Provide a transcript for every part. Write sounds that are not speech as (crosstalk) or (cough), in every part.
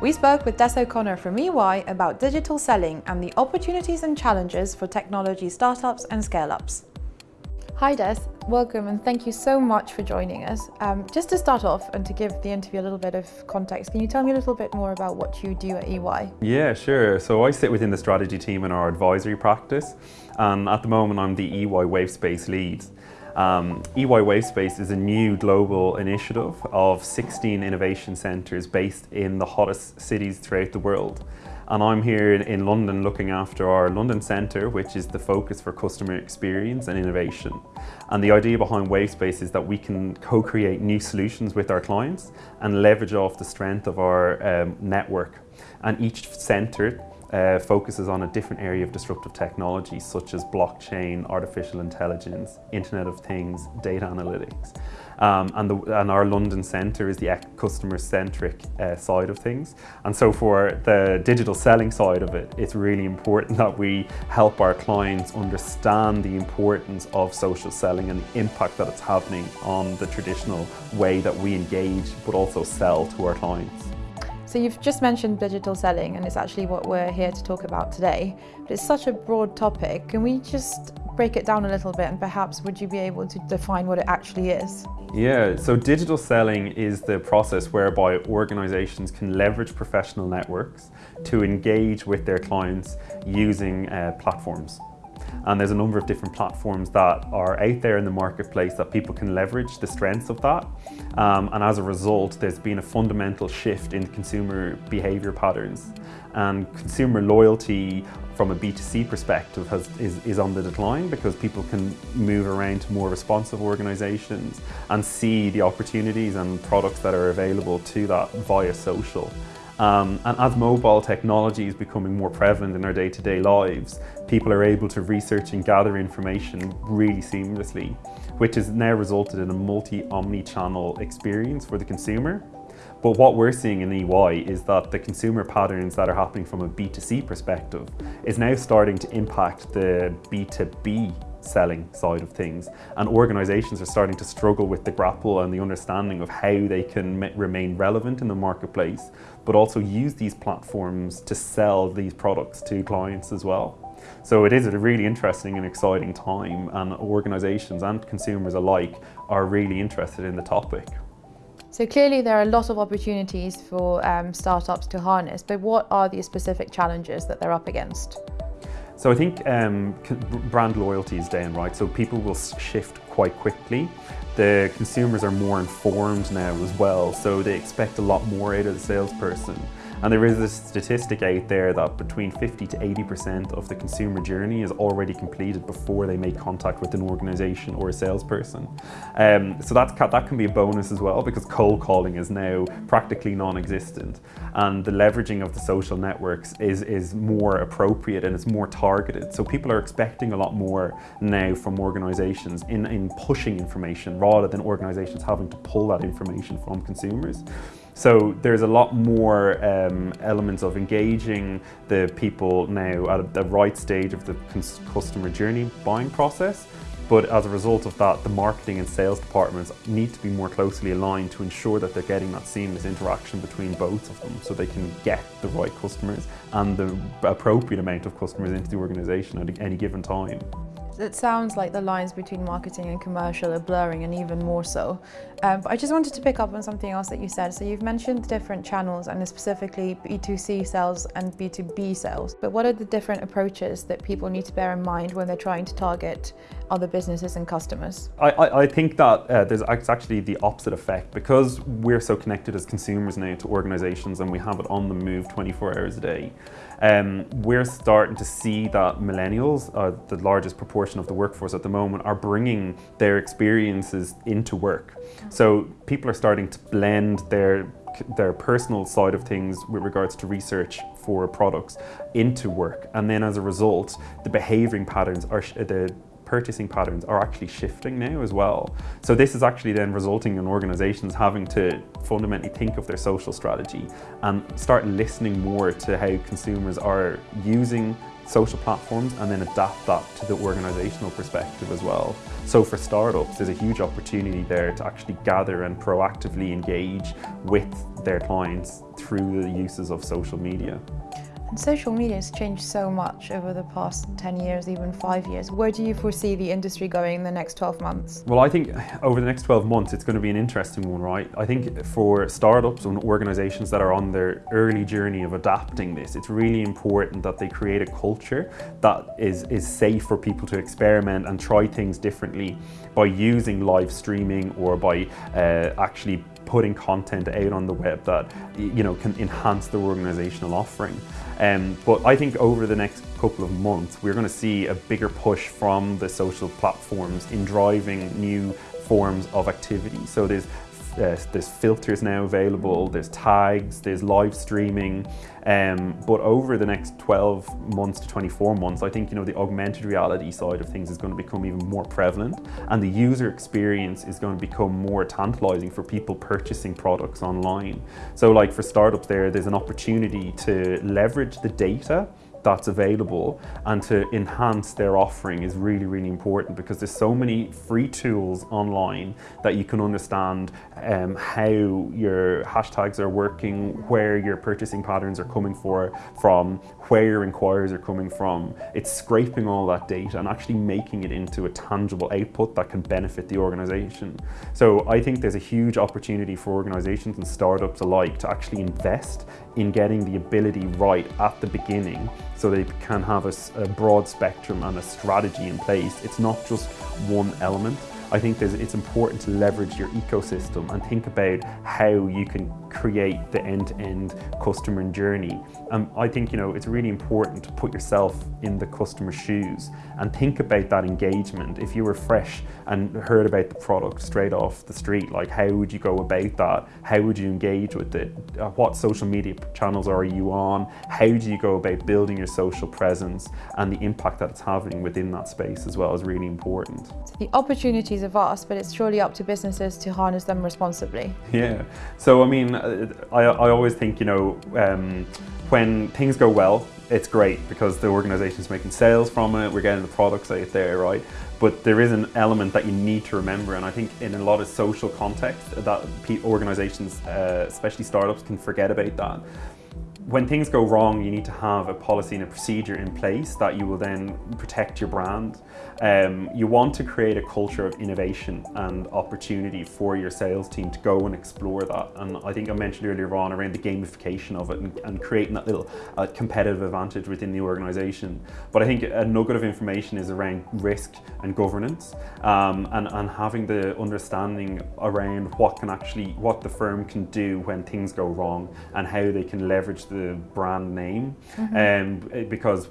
We spoke with Des O'Connor from EY about digital selling and the opportunities and challenges for technology startups and scale-ups. Hi Des, welcome and thank you so much for joining us. Um, just to start off and to give the interview a little bit of context, can you tell me a little bit more about what you do at EY? Yeah, sure. So I sit within the strategy team in our advisory practice and at the moment I'm the EY Wavespace lead. Um, EY Wavespace is a new global initiative of 16 innovation centres based in the hottest cities throughout the world and I'm here in, London looking after our London Centre, which is the focus for customer experience and innovation. And the idea behind Wavespace is that we can co-create new solutions with our clients and leverage off the strength of our um, network. And each centre uh, focuses on a different area of disruptive technology such as blockchain, artificial intelligence, Internet of Things, data analytics. Um, and, the, and, our London centre is the customer-centric uh, side of things. And so for the digital selling side of it, it's really important that we help our clients understand the importance of social selling and the impact that it's happening on the traditional way that we engage but also sell to our clients. So you've just mentioned digital selling and it's actually what we're here to talk about today. But it's such a broad topic. Can we just break it down a little bit and perhaps would you be able to define what it actually is? Yeah, so digital selling is the process whereby organizations can leverage professional networks to engage with their clients using uh, platforms. And there's a number of different platforms that are out there in the marketplace that people can leverage the strengths of that. Um, and as a result, there's been a fundamental shift in consumer behavior patterns. And consumer loyalty from a B2C perspective has, is, is on the decline because people can move around to more responsive organizations and see the opportunities and products that are available to that via social. Um, and as mobile technology is becoming more prevalent in our day-to-day -day lives, people are able to research and gather information really seamlessly, which has now resulted in a multi-omni-channel experience for the consumer. But what we're seeing in EY is that the consumer patterns that are happening from a B2C perspective is now starting to impact the B2B selling side of things. And organizations are starting to struggle with the grapple and the understanding of how they can remain relevant in the marketplace, but also use these platforms to sell these products to clients as well. So it is a really interesting and exciting time and organizations and consumers alike are really interested in the topic. So clearly there are a lot of opportunities for um, startups to harness, but what are the specific challenges that they're up against? So I think um, brand loyalty is down, right? So people will shift quite quickly. The consumers are more informed now as well, so they expect a lot more out of the salesperson. And there is a statistic out there that between 50 to 80% of the consumer journey is already completed before they make contact with an organization or a salesperson. Um, so that's, that can be a bonus as well because cold calling is now practically non-existent. And the leveraging of the social networks is, is more appropriate and it's more targeted. So people are expecting a lot more now from organizations in, in pushing information rather than organizations having to pull that information from consumers. So there's a lot more um, elements of engaging the people now at the right stage of the customer journey buying process. But as a result of that, the marketing and sales departments need to be more closely aligned to ensure that they're getting that seamless interaction between both of them so they can get the right customers and the appropriate amount of customers into the organization at any given time. It sounds like the lines between marketing and commercial are blurring and even more so. Um, but I just wanted to pick up on something else that you said. So you've mentioned different channels and specifically B2C sales and B2B sales. But what are the different approaches that people need to bear in mind when they're trying to target other businesses and customers? I, I, I think that uh, there's actually the opposite effect because we're so connected as consumers now to organizations and we have it on the move 24 hours a day. Um, we're starting to see that millennials, are the largest proportion of the workforce at the moment, are bringing their experiences into work. So people are starting to blend their their personal side of things with regards to research for products into work and then as a result the behaving patterns are the purchasing patterns are actually shifting now as well. So this is actually then resulting in organizations having to fundamentally think of their social strategy and start listening more to how consumers are using social platforms and then adapt that to the organizational perspective as well. So for startups, there's a huge opportunity there to actually gather and proactively engage with their clients through the uses of social media. Social media has changed so much over the past 10 years, even five years. Where do you foresee the industry going in the next 12 months? Well, I think over the next 12 months, it's going to be an interesting one, right? I think for startups and organizations that are on their early journey of adapting this, it's really important that they create a culture that is, is safe for people to experiment and try things differently by using live streaming or by uh, actually putting content out on the web that you know can enhance the organizational offering. Um, but I think over the next couple of months, we're going to see a bigger push from the social platforms in driving new forms of activity. So there's uh, there's filters now available, there's tags, there's live streaming. Um, but over the next 12 months to 24 months, I think you know the augmented reality side of things is going to become even more prevalent, and the user experience is going to become more tantalizing for people purchasing products online. So, like for startups, there, there's an opportunity to leverage the data that's available and to enhance their offering is really, really important because there's so many free tools online that you can understand um, how your hashtags are working, where your purchasing patterns are coming for, from, where your inquiries are coming from. It's scraping all that data and actually making it into a tangible output that can benefit the organization. So I think there's a huge opportunity for organizations and startups alike to actually invest in getting the ability right at the beginning so they can have a, a broad spectrum and a strategy in place. It's not just one element. I think it's important to leverage your ecosystem and think about how you can create the end-to-end customer journey. And I think you know it's really important to put yourself in the customer's shoes and think about that engagement. If you were fresh and heard about the product straight off the street, like how would you go about that? How would you engage with it? Uh, what social media channels are you on? How do you go about building your social presence and the impact that it's having within that space as well is really important. The opportunities are vast, but it's surely up to businesses to harness them responsibly. Yeah. So, I mean, I, I always think, you know, um, when things go well, it's great because the organization is making sales from it, we're getting the products out there, right? But there is an element that you need to remember, and I think in a lot of social context, that organizations, uh, especially startups, can forget about that when things go wrong, you need to have a policy and a procedure in place that you will then protect your brand. Um, you want to create a culture of innovation and opportunity for your sales team to go and explore that. And I think I mentioned earlier on around the gamification of it and, and creating that little uh, competitive advantage within the organization. But I think a nugget of information is around risk and governance um, and, and having the understanding around what can actually, what the firm can do when things go wrong and how they can leverage the brand name. Mm-hmm. Um, because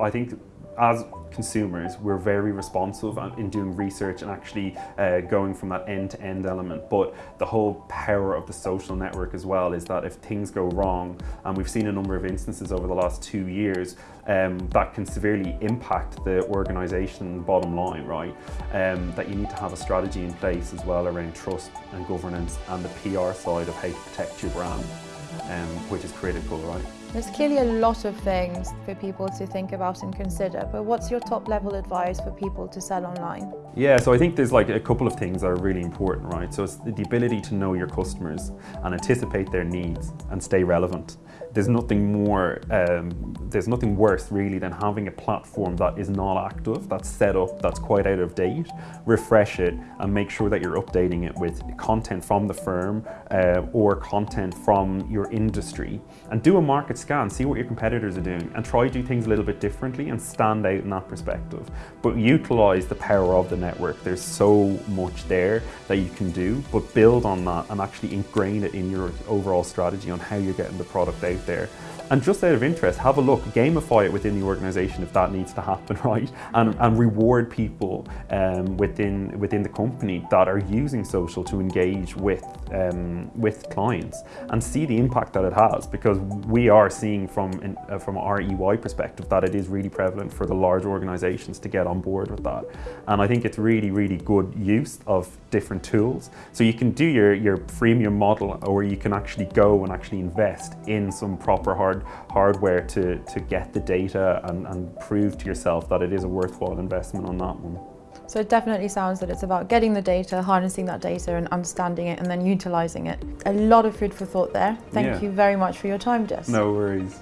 I think as consumers, we're very responsive in doing research and actually uh, going from that end to end element. But the whole power of the social network as well is that if things go wrong, and we've seen a number of instances over the last two years um, that can severely impact the organization bottom line, right? Um, that you need to have a strategy in place as well around trust and governance and the PR side of how to protect your brand, um, which is critical, right? There's clearly a lot of things for people to think about and consider, but what's your top level advice for people to sell online? Yeah, so I think there's like a couple of things that are really important, right? So it's the ability to know your customers and anticipate their needs and stay relevant there's nothing more, um, there's nothing worse really than having a platform that is not active, that's set up, that's quite out of date. Refresh it and make sure that you're updating it with content from the firm uh, or content from your industry. And do a market scan, see what your competitors are doing, and try to do things a little bit differently and stand out in that perspective. But utilize the power of the network. There's so much there that you can do, but build on that and actually ingrain it in your overall strategy on how you're getting the product out there. And just out of interest, have a look, gamify it within the organization if that needs to happen, (laughs) right? And, and reward people um, within within the company that are using social to engage with um, with clients and see the impact that it has because we are seeing from uh, from our EY perspective that it is really prevalent for the large organizations to get on board with that and I think it's really really good use of different tools so you can do your your freemium model or you can actually go and actually invest in some proper hard hardware to to get the data and, and prove to yourself that it is a worthwhile investment on that one. So it definitely sounds that it's about getting the data, harnessing that data and understanding it and then utilising it. A lot of food for thought there. Thank Yeah. you very much for your time, Jess. No worries.